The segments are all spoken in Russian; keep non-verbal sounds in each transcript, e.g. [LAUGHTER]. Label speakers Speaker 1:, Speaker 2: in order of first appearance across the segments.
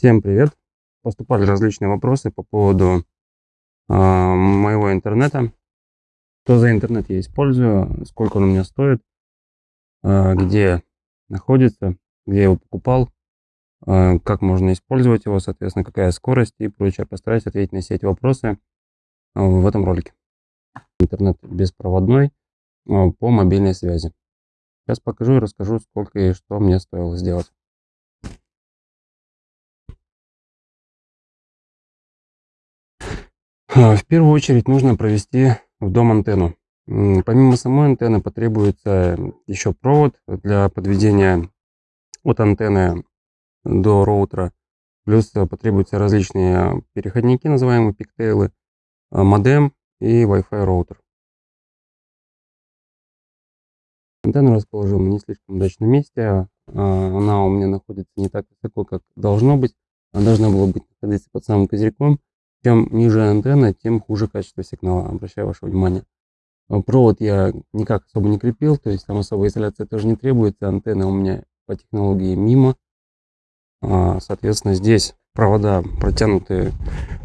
Speaker 1: Всем привет! Поступали различные вопросы по поводу э, моего интернета. Что за интернет я использую, сколько он у меня стоит, э, где находится, где я его покупал, э, как можно использовать его, соответственно, какая скорость и прочее. Постараюсь ответить на все эти вопросы э, в этом ролике. Интернет беспроводной э, по мобильной связи. Сейчас покажу и расскажу, сколько и что мне стоило сделать. В первую очередь нужно провести в дом антенну. Помимо самой антенны потребуется еще провод для подведения от антенны до роутера. Плюс потребуются различные переходники, называемые пиктейлы, а, модем и Wi-Fi роутер. Антенну расположил в не слишком удачном месте. А, она у меня находится не так высоко, как должно быть. Она должна была быть находиться под самым козырьком. Чем ниже антенна, тем хуже качество сигнала, обращаю ваше внимание. А провод я никак особо не крепил, то есть там особая изоляция тоже не требуется. Антенна у меня по технологии мимо. А, соответственно, здесь провода протянуты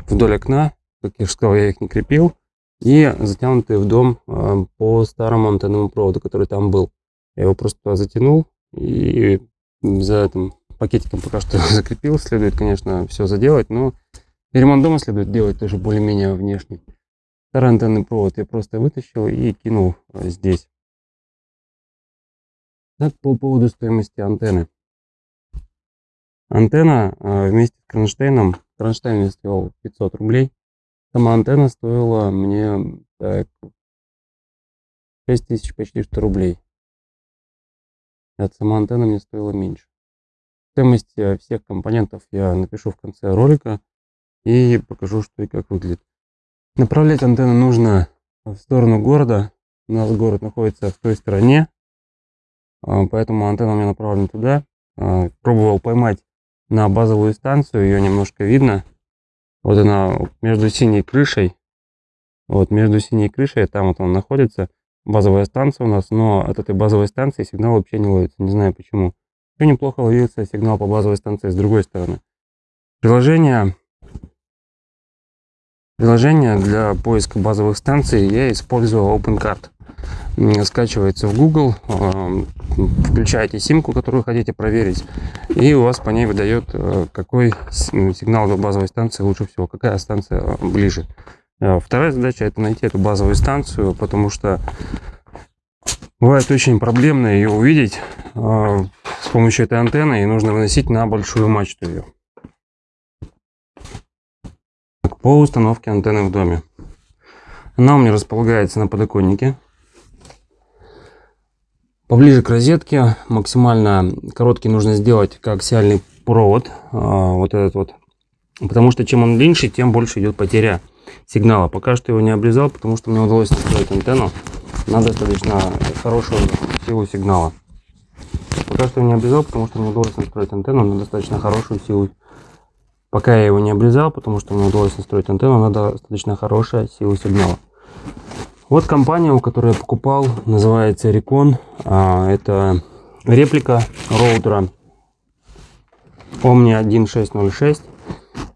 Speaker 1: вдоль окна. Как я уже сказал, я их не крепил. И затянуты в дом а, по старому антенному проводу, который там был. Я его просто затянул и за этим пакетиком пока что [LAUGHS] закрепил. Следует, конечно, все заделать, но и ремонт дома следует делать тоже более-менее внешний. Старый антенный провод я просто вытащил и кинул а, здесь. Так, по поводу стоимости антенны. Антенна а, вместе с кронштейном, кронштейн мне стоил 500 рублей. Сама антенна стоила мне так, 6 тысяч почти что рублей. Это сама антенна мне стоила меньше. Стоимость а, всех компонентов я напишу в конце ролика и покажу, что и как выглядит. Направлять антенну нужно в сторону города. У нас город находится в той стороне, а, поэтому антенна у меня направлена туда. А, пробовал поймать на базовую станцию, ее немножко видно. Вот она между синей крышей, вот между синей крышей, там вот он находится, базовая станция у нас, но от этой базовой станции сигнал вообще не ловится, не знаю почему. Все неплохо ловился сигнал по базовой станции с другой стороны. Приложение Приложение для поиска базовых станций я использую OpenCard. Скачивается в Google, э, включаете симку, которую хотите проверить, и у вас по ней выдает, э, какой сигнал до базовой станции лучше всего, какая станция э, ближе. Вторая задача это найти эту базовую станцию, потому что бывает очень проблемно ее увидеть с помощью этой антенны, и нужно выносить на большую мачту ее по установке антенны в доме. Она у меня располагается на подоконнике. Поближе к розетке, максимально короткий нужно сделать коаксиальный провод, а, вот этот вот. Потому что чем он длиннее, тем больше идет потеря сигнала. Пока что его не обрезал, потому что мне удалось настроить антенну на достаточно хорошую силу сигнала. Пока что не обрезал, потому что мне удалось настроить антенну на достаточно хорошую силу Пока я его не обрезал, потому что мне удалось настроить антенну, она достаточно хорошая сила сигнала. Вот компания, у которой я покупал, называется Recon. А, это реплика роутера Omni 1606.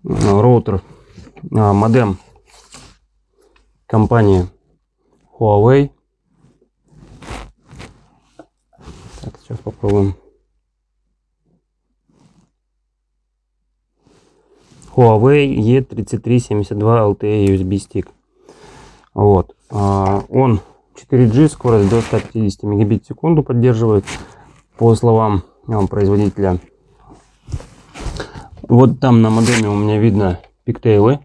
Speaker 1: Роутер, а, модем компании Huawei. Так, сейчас попробуем. Huawei E3372 LTE USB стик. Вот. А, он 4G, скорость до 150 мегабит в секунду поддерживает, по словам производителя. Вот там на модеме у меня видно пиктейлы.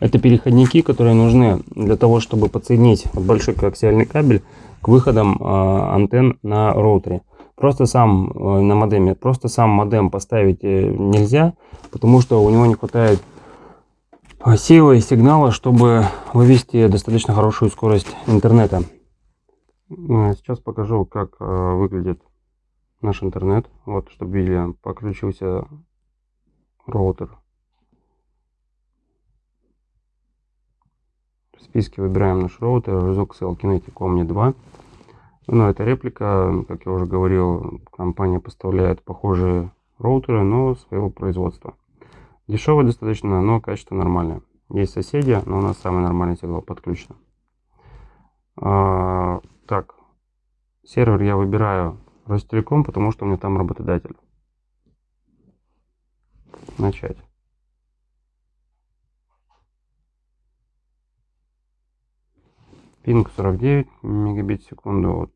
Speaker 1: Это переходники, которые нужны для того, чтобы подсоединить большой коаксиальный кабель к выходам э, антенн на роутере. Просто сам э, на модеме, просто сам модем поставить э, нельзя, потому что у него не хватает э, силы и сигнала, чтобы вывести достаточно хорошую скорость интернета. Сейчас покажу, как выглядит наш интернет. Вот, чтобы видели, подключился роутер. В списке выбираем наш роутер Rezoxel Kinetic Omni 2. Ну, это реплика, как я уже говорил, компания поставляет похожие роутеры, но своего производства. Дешевый достаточно, но качество нормальное. Есть соседи, но у нас самый нормальный сигнал подключен. А, так, сервер я выбираю Ростелеком, потому что у меня там работодатель. Начать. Пинг 49 мегабит в секунду. Вот.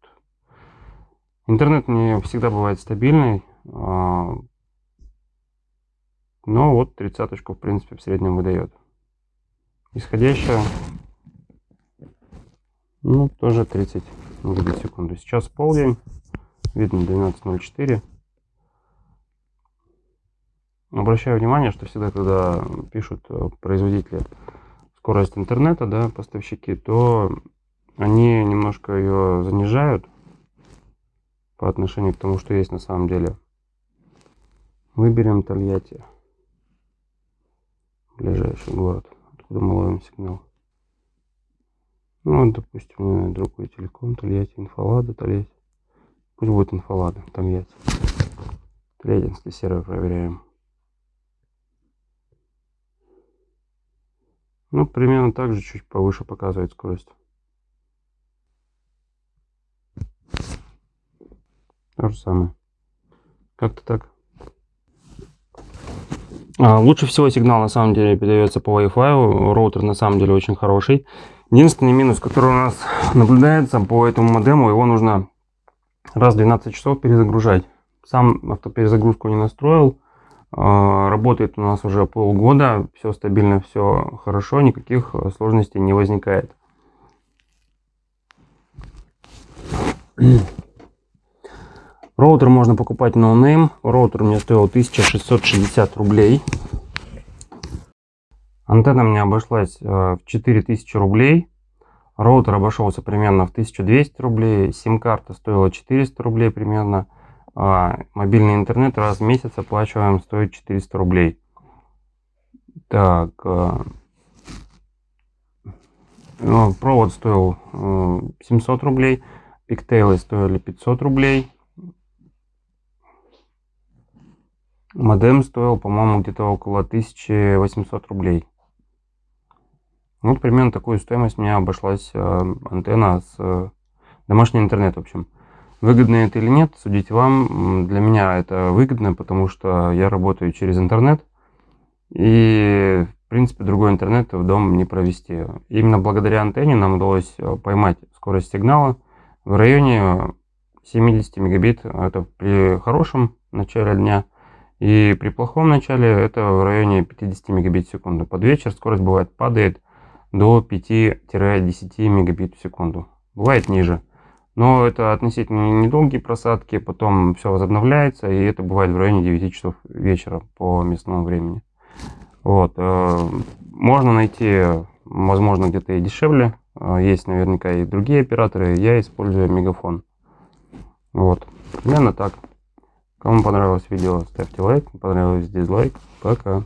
Speaker 1: Интернет не всегда бывает стабильный. А, но вот тридцаточку, в принципе, в среднем выдает. Исходящая, ну, тоже 30 мегабит в секунду. Сейчас полдень, видно 12.04. Обращаю внимание, что всегда, когда пишут э, производители скорость интернета, да, поставщики, то они немножко ее занижают по отношению к тому, что есть на самом деле. Выберем Тольятти. Ближайший город, откуда мы ловим сигнал. Ну, допустим, другой телеком, Тольятти, Инфолада, Тольятти. Пусть будет Инфолада, Тольятти. Тольяттинский сервер проверяем. Ну, примерно так же, чуть повыше показывает скорость. То же самое. Как-то так. А, лучше всего сигнал на самом деле передается по Wi-Fi. Роутер на самом деле очень хороший. Единственный минус, который у нас наблюдается по этому модему, его нужно раз в 12 часов перезагружать. Сам автоперезагрузку не настроил. А, работает у нас уже полгода. Все стабильно, все хорошо. Никаких сложностей не возникает. Роутер можно покупать name. Роутер мне стоил 1660 рублей. Антенна мне обошлась э, в 4000 рублей. Роутер обошелся примерно в 1200 рублей. Сим-карта стоила 400 рублей примерно. А мобильный интернет раз в месяц оплачиваем, стоит 400 рублей. Так. Э, ну, провод стоил 700 э, рублей. Пиктейлы стоили 500 рублей. Модем стоил, по-моему, где-то около 1800 рублей. Вот примерно такую стоимость мне обошлась э, антенна с э, домашний интернет, в общем. Выгодно это или нет, судите вам. Для меня это выгодно, потому что я работаю через интернет. И, в принципе, другой интернет в дом не провести. Именно благодаря антенне нам удалось э, поймать скорость сигнала в районе 70 мегабит. Это при хорошем начале дня. И при плохом начале это в районе 50 мегабит в секунду. Под вечер скорость бывает падает до 5-10 мегабит в секунду. Бывает ниже. Но это относительно недолгие просадки, потом все возобновляется, и это бывает в районе 9 часов вечера по местному времени. Вот. Э, можно найти, возможно, где-то и дешевле. Э, есть наверняка и другие операторы. Я использую Мегафон. Вот. Примерно так. Кому понравилось видео, ставьте лайк. Понравилось дизлайк. Пока.